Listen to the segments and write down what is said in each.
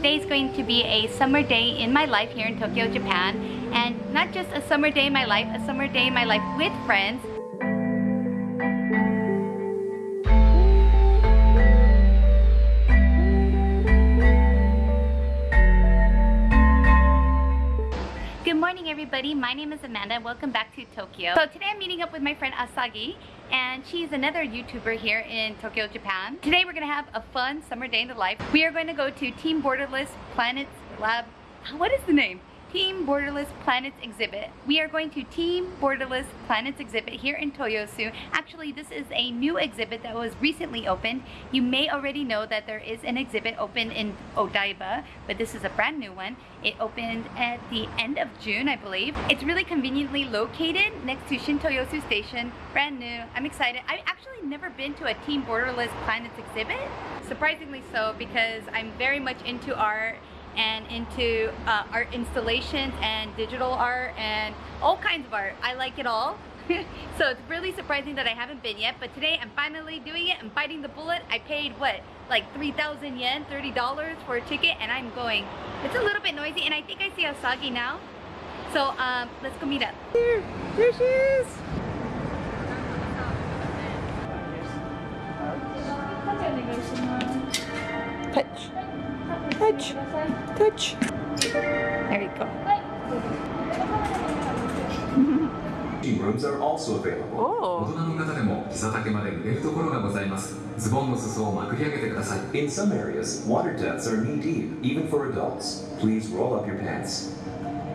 Today is going to be a summer day in my life here in Tokyo, Japan. And not just a summer day in my life, a summer day in my life with friends. Good morning everybody, my name is Amanda and welcome back to Tokyo. So today I'm meeting up with my friend Asagi and she's another YouTuber here in Tokyo, Japan. Today we're gonna have a fun summer day in the life. We are going to go to Team Borderless Planets Lab. What is the name? Team Borderless Planets exhibit. We are going to Team Borderless Planets exhibit here in Toyosu. Actually, this is a new exhibit that was recently opened. You may already know that there is an exhibit open in Odaiba, but this is a brand new one. It opened at the end of June, I believe. It's really conveniently located next to Shintoyosu Station. Brand new. I'm excited. I've actually never been to a Team Borderless Planets exhibit. Surprisingly so because I'm very much into art and into uh, art installations and digital art and all kinds of art. I like it all. so it's really surprising that I haven't been yet, but today I'm finally doing it. I'm biting the bullet. I paid what, like 3,000 yen, $30 for a ticket, and I'm going. It's a little bit noisy, and I think I see Asagi now. So um, let's go meet up. Here, there she is. Touch. Touch. Touch. There you go. rooms are also available. 大人の方でも膝丈まで濡れるところがございます。ズボンの裾をまくり上げてください。In some areas, water depths are knee deep, even for adults. Please roll up your pants.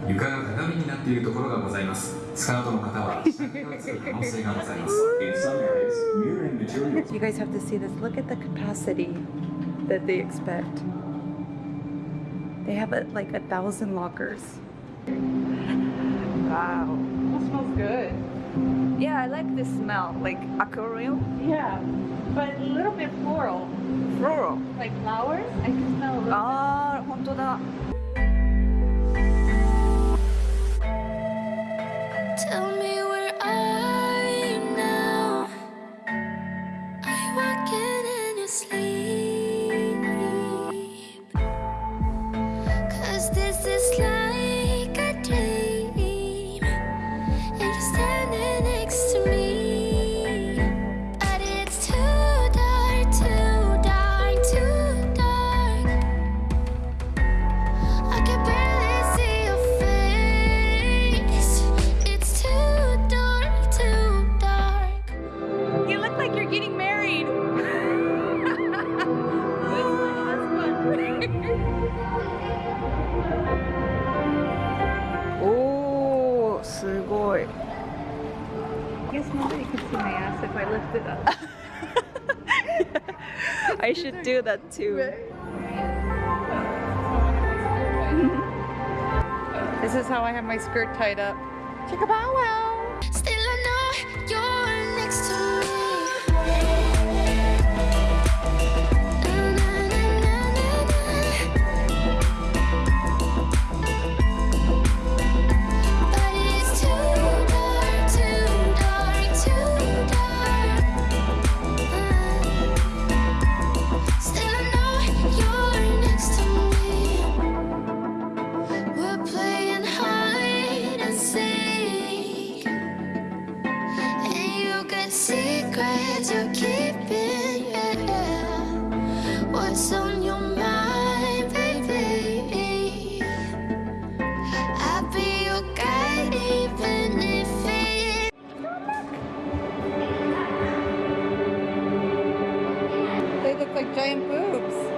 床が鏡になっているところがございます。スカートの方は下着が映る可能性がございます。In some areas, mirroring materials. You guys have to see this. Look at the capacity that they expect. They have a, like a thousand lockers. Wow. That smells good. Yeah, I like this smell, like aquarium. Yeah, but a little bit floral. Floral. Like flowers? I can smell a little Ah, short. I guess nobody can see my ass if I lift it up. I should do that too. This is how I have my skirt tied up. Chicka bow wow! Look like giant boobs.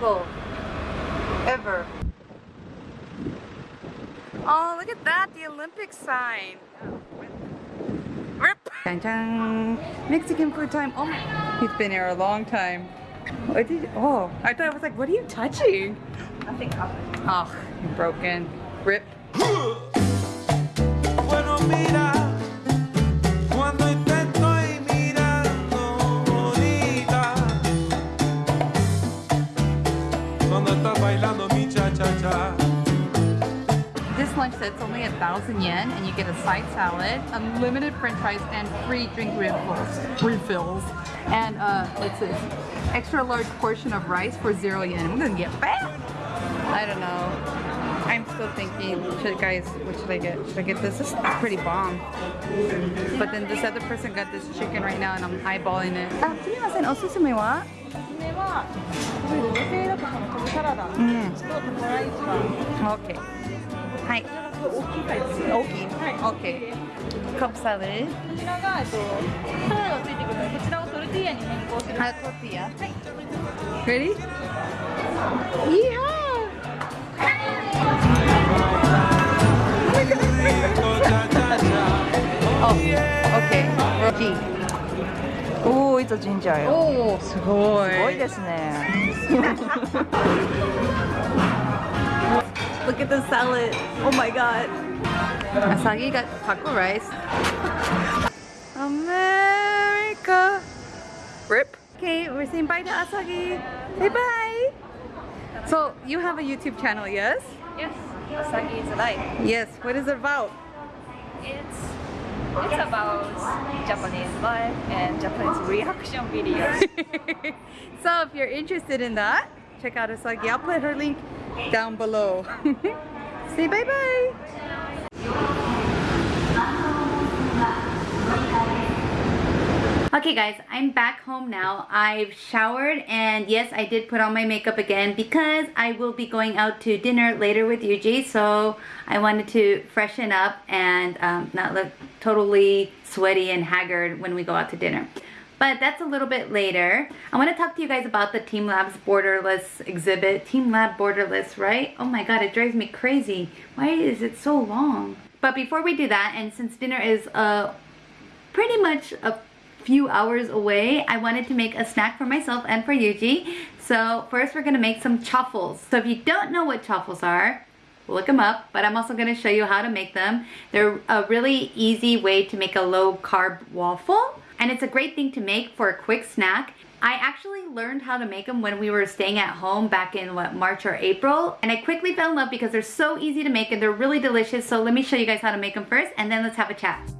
Go ever. Oh, look at that, the Olympic sign. Rip. Dun, dun. Mexican food time. Oh, he's been here a long time. What did? Oh, I thought I was like, what are you touching? Nothing happened. Oh, you're broken. Rip. lunch that's only a thousand yen and you get a side salad, unlimited french fries, and free drink refills. refills. And uh, what's this? Extra large portion of rice for zero yen. I'm gonna get fat! I don't know. I'm still thinking, should guys, what should I get? Should I get this? This is pretty bomb. But then this other person got this chicken right now and I'm eyeballing it. Ah. Mm. Okay. すすめは？おすすめは、これ女性だとこのコブサラダとうん。タコライスは OK。はい。これがすごい大きいタイプです。大きいはい。 OK。カップサラダ。こちらが、えっと、サラダがついてくるので、こちらをトルティーヤに変更する。あ、トルティーヤ。はい。Ready? Yeehaw! Rico cha-cha-cha. Oh, okay. G. おお、いつジンジャーよ。おー、すごい。すごいですね。 Look at the salad. Oh my god. Asagi got taco rice. America. Rip. Okay, we're saying bye to Asagi. Say bye. So, you have a YouTube channel, yes? Yes, Asagi is life. Yes. What is it about? It's it's about Japanese life and Japanese reaction videos. so if you're interested in that, check out Asagi. I'll put her link down below. Say bye bye. Okay guys, I'm back home now. I've showered and yes, I did put on my makeup again because I will be going out to dinner later with Yuji. So I wanted to freshen up and um, not look totally sweaty and haggard when we go out to dinner. But that's a little bit later. I want to talk to you guys about the Team Labs Borderless exhibit. Team Lab Borderless, right? Oh my god, it drives me crazy. Why is it so long? But before we do that, and since dinner is uh, pretty much a few hours away, I wanted to make a snack for myself and for Yuji. So first we're gonna make some chaffles. So if you don't know what chaffles are, look them up, but I'm also gonna show you how to make them. They're a really easy way to make a low carb waffle, and it's a great thing to make for a quick snack. I actually learned how to make them when we were staying at home back in what March or April and I quickly fell in love because they're so easy to make and they're really delicious so let me show you guys how to make them first and then let's have a chat.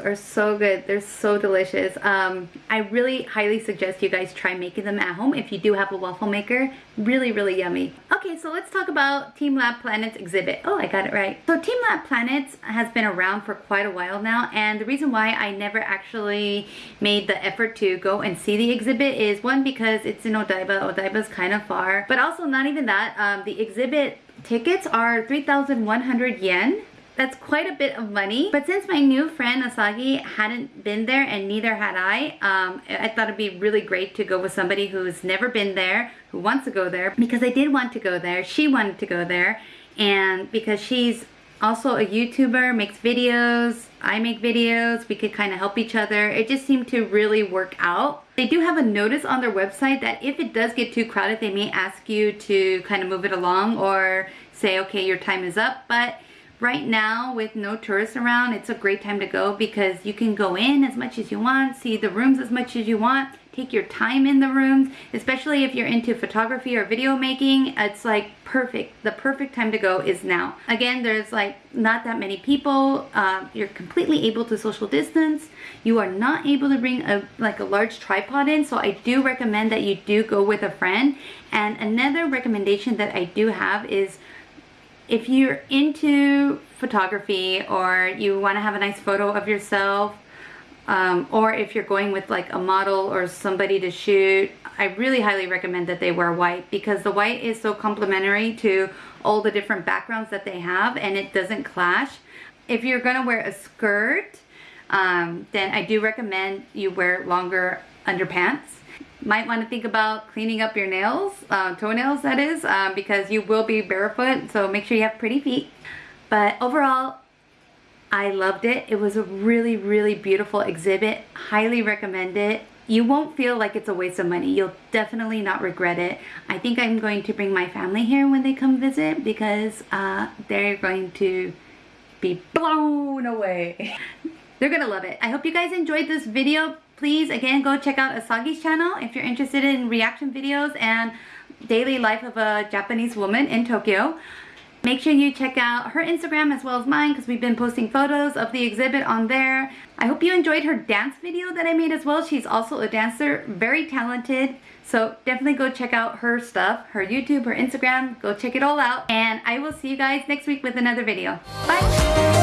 Are so good. They're so delicious. Um, I really highly suggest you guys try making them at home if you do have a waffle maker. Really, really yummy. Okay, so let's talk about Team Lab Planets exhibit. Oh, I got it right. So Team Lab Planets has been around for quite a while now, and the reason why I never actually made the effort to go and see the exhibit is one, because it's in Odaiba. Odaiba's kind of far, but also not even that. Um, the exhibit tickets are 3,100 yen that's quite a bit of money. But since my new friend Asagi hadn't been there and neither had I, um, I thought it'd be really great to go with somebody who's never been there, who wants to go there, because I did want to go there. She wanted to go there, and because she's also a YouTuber, makes videos, I make videos, we could kind of help each other. It just seemed to really work out. They do have a notice on their website that if it does get too crowded, they may ask you to kind of move it along or say, okay, your time is up. But right now with no tourists around it's a great time to go because you can go in as much as you want see the rooms as much as you want take your time in the rooms, especially if you're into photography or video making. It's like perfect. The perfect time to go is now. Again, there's like not that many people. Uh, you're completely able to social distance. You are not able to bring a like a large tripod in, so I do recommend that you do go with a friend. And another recommendation that I do have is if you're into photography or you want to have a nice photo of yourself um, or if you're going with like a model or somebody to shoot, I really highly recommend that they wear white because the white is so complementary to all the different backgrounds that they have and it doesn't clash. If you're gonna wear a skirt, um, then I do recommend you wear longer underpants. Might want to think about cleaning up your nails, uh, toenails that is, um, because you will be barefoot, so make sure you have pretty feet. But overall, I loved it. It was a really, really beautiful exhibit. Highly recommend it. You won't feel like it's a waste of money. You'll definitely not regret it. I think I'm going to bring my family here when they come visit because uh, they're going to be blown away. they're gonna love it. I hope you guys enjoyed this video. Please, again, go check out Asagi's channel if you're interested in reaction videos and daily life of a Japanese woman in Tokyo. Make sure you check out her Instagram as well as mine because we've been posting photos of the exhibit on there. I hope you enjoyed her dance video that I made as well. She's also a dancer, very talented. So definitely go check out her stuff, her YouTube, her Instagram. Go check it all out. And I will see you guys next week with another video. Bye!